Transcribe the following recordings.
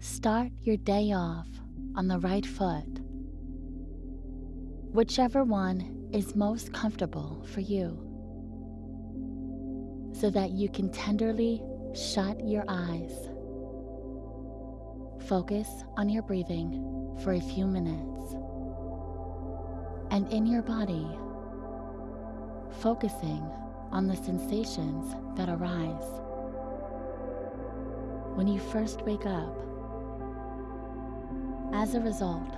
start your day off on the right foot, whichever one is most comfortable for you, so that you can tenderly shut your eyes. Focus on your breathing for a few minutes and in your body, focusing on the sensations that arise when you first wake up. As a result,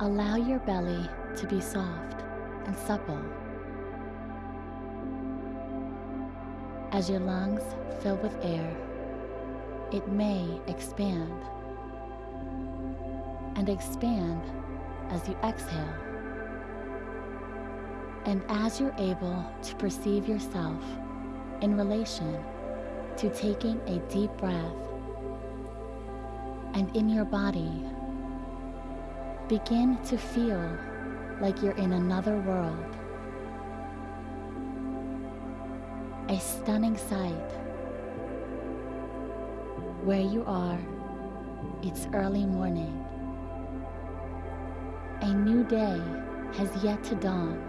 allow your belly to be soft and supple. As your lungs fill with air, it may expand and expand as you exhale. And as you're able to perceive yourself in relation to taking a deep breath, and in your body, begin to feel like you're in another world. A stunning sight. Where you are, it's early morning. A new day has yet to dawn.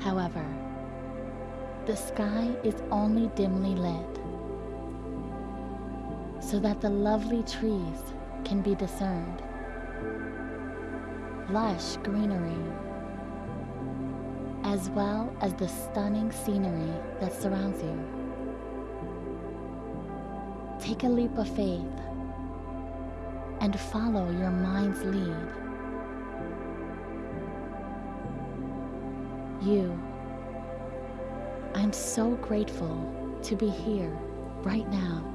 However, the sky is only dimly lit so that the lovely trees can be discerned. Lush greenery, as well as the stunning scenery that surrounds you. Take a leap of faith and follow your mind's lead. You I'm so grateful to be here right now.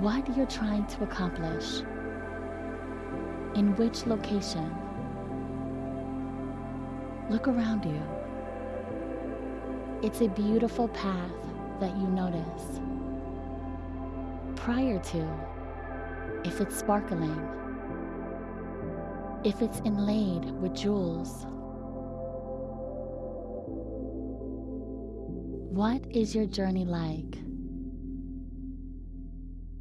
What you're trying to accomplish, in which location, look around you. It's a beautiful path that you notice. Prior to, if it's sparkling, if it's inlaid with jewels, What is your journey like?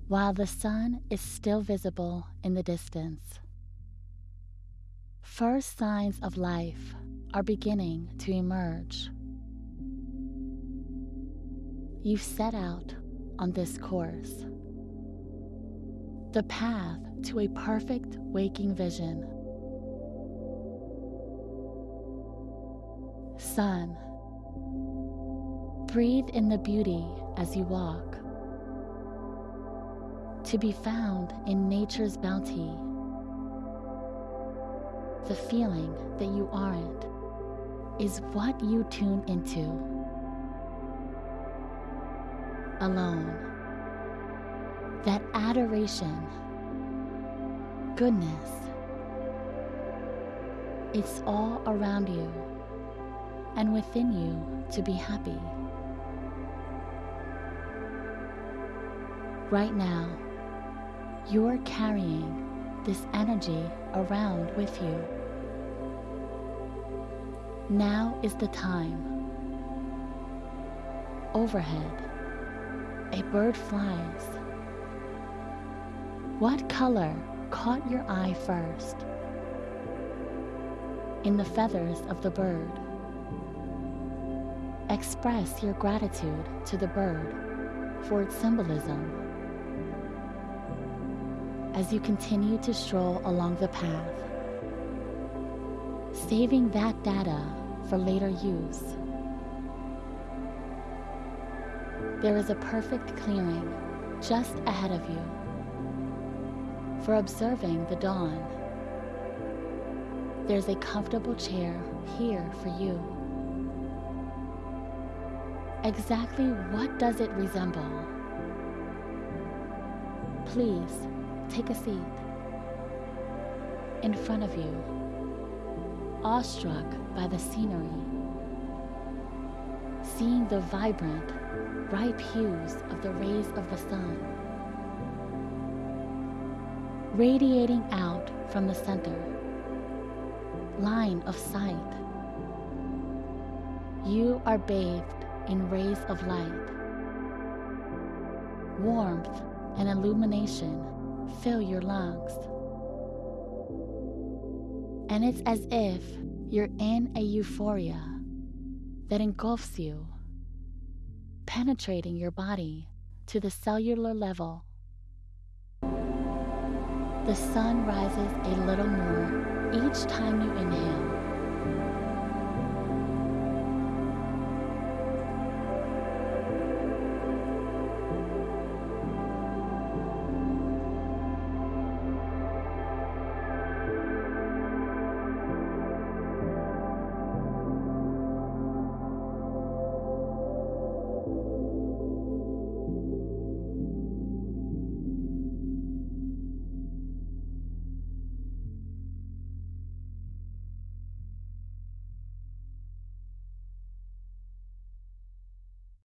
While the sun is still visible in the distance, first signs of life are beginning to emerge. You've set out on this course, the path to a perfect waking vision. Sun Breathe in the beauty as you walk. To be found in nature's bounty. The feeling that you aren't is what you tune into. Alone. That adoration, goodness, it's all around you and within you to be happy. Right now, you're carrying this energy around with you. Now is the time. Overhead, a bird flies. What color caught your eye first? In the feathers of the bird. Express your gratitude to the bird for its symbolism as you continue to stroll along the path, saving that data for later use. There is a perfect clearing just ahead of you for observing the dawn. There's a comfortable chair here for you. Exactly what does it resemble? Please Take a seat. In front of you, awestruck by the scenery, seeing the vibrant, ripe hues of the rays of the sun, radiating out from the center, line of sight. You are bathed in rays of light, warmth, and illumination fill your lungs. And it's as if you're in a euphoria that engulfs you, penetrating your body to the cellular level. The sun rises a little more each time you inhale